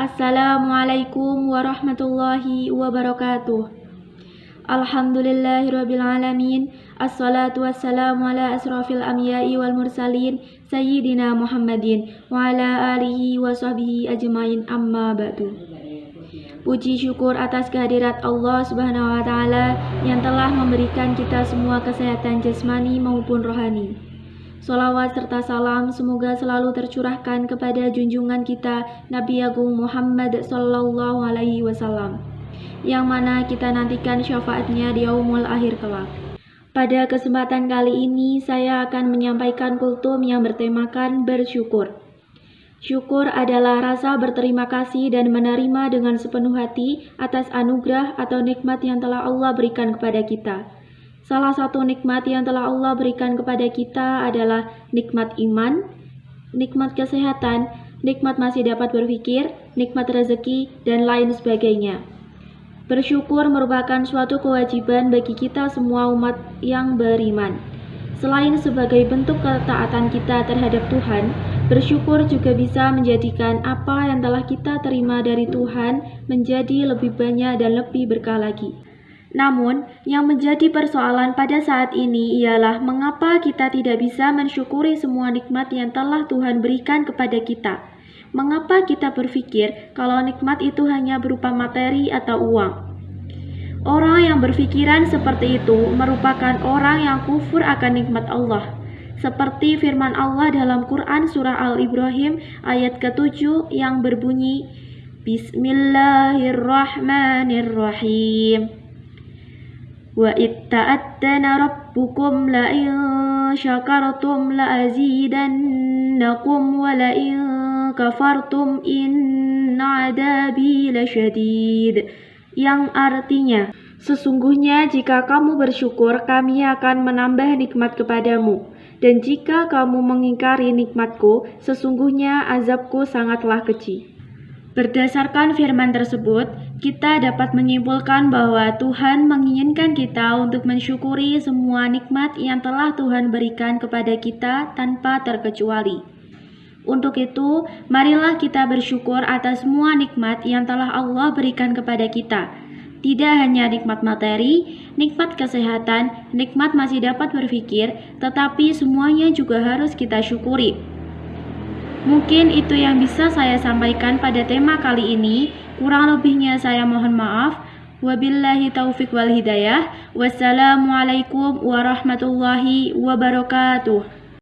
Assalamualaikum warahmatullahi wabarakatuh. Alhamdulillahirrabbilalamin Assalatu wassalamu ala asrafil amyai wal mursalin Sayyidina Muhammadin Wa ala alihi wa sahbihi ajmain. Amma ba'du. Puji syukur atas kehadirat Allah subhanahu wa ta'ala Yang telah memberikan kita semua kesehatan jasmani maupun rohani Salawat serta salam semoga selalu tercurahkan kepada junjungan kita Nabi Agung Muhammad Sallallahu Alaihi Wasallam yang mana kita nantikan syafaatnya di yaumul akhir kelak. Pada kesempatan kali ini saya akan menyampaikan kultum yang bertemakan bersyukur. Syukur adalah rasa berterima kasih dan menerima dengan sepenuh hati atas anugerah atau nikmat yang telah Allah berikan kepada kita. Salah satu nikmat yang telah Allah berikan kepada kita adalah nikmat iman, nikmat kesehatan, nikmat masih dapat berpikir, nikmat rezeki, dan lain sebagainya. Bersyukur merupakan suatu kewajiban bagi kita semua umat yang beriman. Selain sebagai bentuk ketaatan kita terhadap Tuhan, bersyukur juga bisa menjadikan apa yang telah kita terima dari Tuhan menjadi lebih banyak dan lebih berkah lagi. Namun, yang menjadi persoalan pada saat ini ialah mengapa kita tidak bisa mensyukuri semua nikmat yang telah Tuhan berikan kepada kita. Mengapa kita berpikir kalau nikmat itu hanya berupa materi atau uang? Orang yang berpikiran seperti itu merupakan orang yang kufur akan nikmat Allah. Seperti firman Allah dalam Quran Surah Al-Ibrahim ayat ke-7 yang berbunyi Bismillahirrahmanirrahim. وإذ تأذن ربكم لئن شكرتم لأزيدنكم ولئن كفرتم إن عذابي لشديد yang artinya Sesungguhnya jika kamu bersyukur kami akan menambah nikmat kepadamu dan jika kamu mengingkari nikmatku sesungguhnya azabku sangatlah kecil Berdasarkan firman tersebut, kita dapat menyimpulkan bahwa Tuhan menginginkan kita untuk mensyukuri semua nikmat yang telah Tuhan berikan kepada kita tanpa terkecuali. Untuk itu, marilah kita bersyukur atas semua nikmat yang telah Allah berikan kepada kita. Tidak hanya nikmat materi, nikmat kesehatan, nikmat masih dapat berpikir, tetapi semuanya juga harus kita syukuri. Mungkin itu yang bisa saya sampaikan pada tema kali ini. Kurang lebihnya saya mohon maaf. Wabillahi taufik wal hidayah. Wassalamualaikum warahmatullahi wabarakatuh.